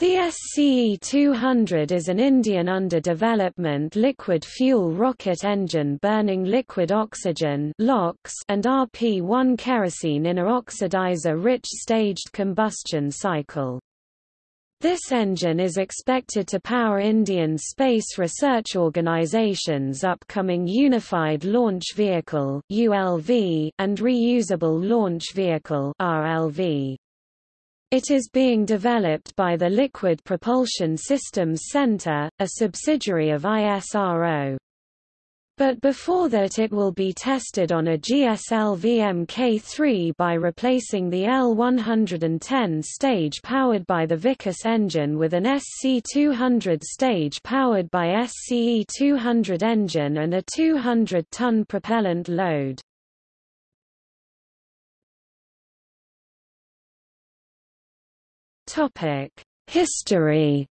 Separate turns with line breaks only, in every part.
The SCE-200 is an Indian under-development liquid fuel rocket engine burning liquid oxygen and RP-1 kerosene in a oxidizer-rich staged combustion cycle. This engine is expected to power Indian Space Research Organization's upcoming Unified Launch Vehicle and Reusable Launch Vehicle RLV. It is being developed by the Liquid Propulsion Systems Center, a subsidiary of ISRO. But before that it will be tested on a GSLV Mk3 by replacing the L110 stage powered by the Vikas engine with an SC200 stage powered by SCE200 engine and a 200-ton propellant load. History.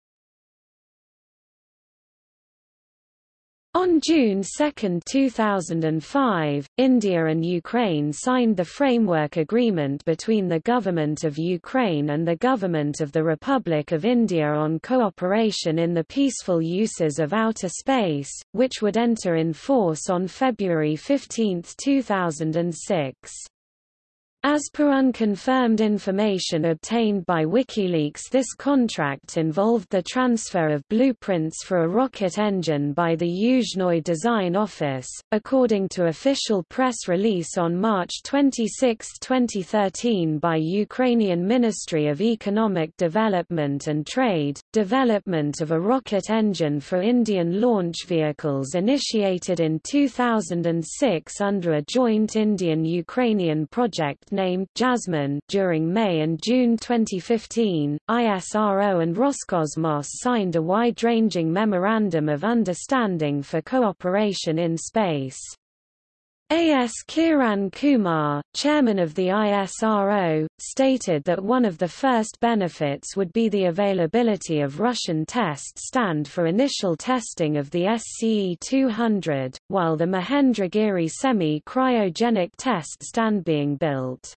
On June 2, 2005, India and Ukraine signed the framework agreement between the Government of Ukraine and the Government of the Republic of India on cooperation in the peaceful uses of outer space, which would enter in force on February 15, 2006. As per unconfirmed information obtained by WikiLeaks this contract involved the transfer of blueprints for a rocket engine by the Yuzhnoye Design Office, according to official press release on March 26, 2013 by Ukrainian Ministry of Economic Development and Trade. Development of a rocket engine for Indian launch vehicles initiated in 2006 under a joint Indian-Ukrainian project named Jasmine during May and June 2015, ISRO and Roscosmos signed a wide-ranging Memorandum of Understanding for Cooperation in Space. A.S. Kiran Kumar, chairman of the ISRO, stated that one of the first benefits would be the availability of Russian test stand for initial testing of the SCE-200, while the Mahendragiri semi-cryogenic test stand being built.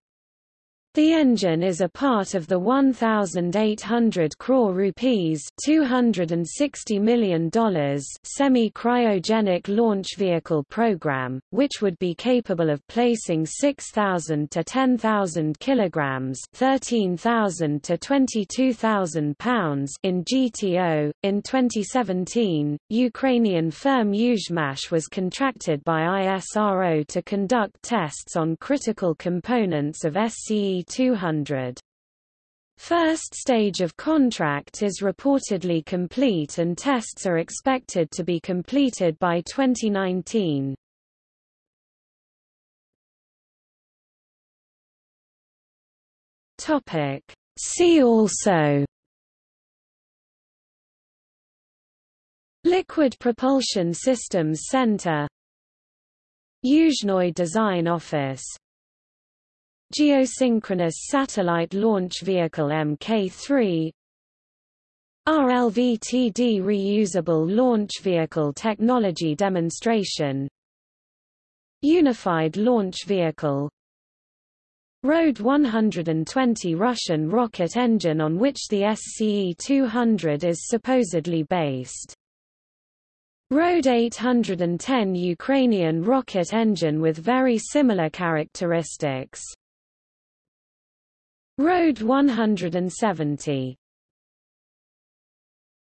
The engine is a part of the 1,800 crore rupees $260 million semi-cryogenic launch vehicle program, which would be capable of placing 6,000 to 10,000 kilograms 13,000 to 22,000 pounds in GTO. In 2017, Ukrainian firm Yuzhmash was contracted by ISRO to conduct tests on critical components of SCE 200. First stage of contract is reportedly complete and tests are expected to be completed by 2019. Topic. See also Liquid Propulsion Systems Center Yuzhnoye Design Office Geosynchronous Satellite Launch Vehicle Mk3 RLVTD Reusable Launch Vehicle Technology Demonstration Unified Launch Vehicle RD 120 Russian rocket engine on which the SCE-200 is supposedly based. RD 810 Ukrainian rocket engine with very similar characteristics. RD 170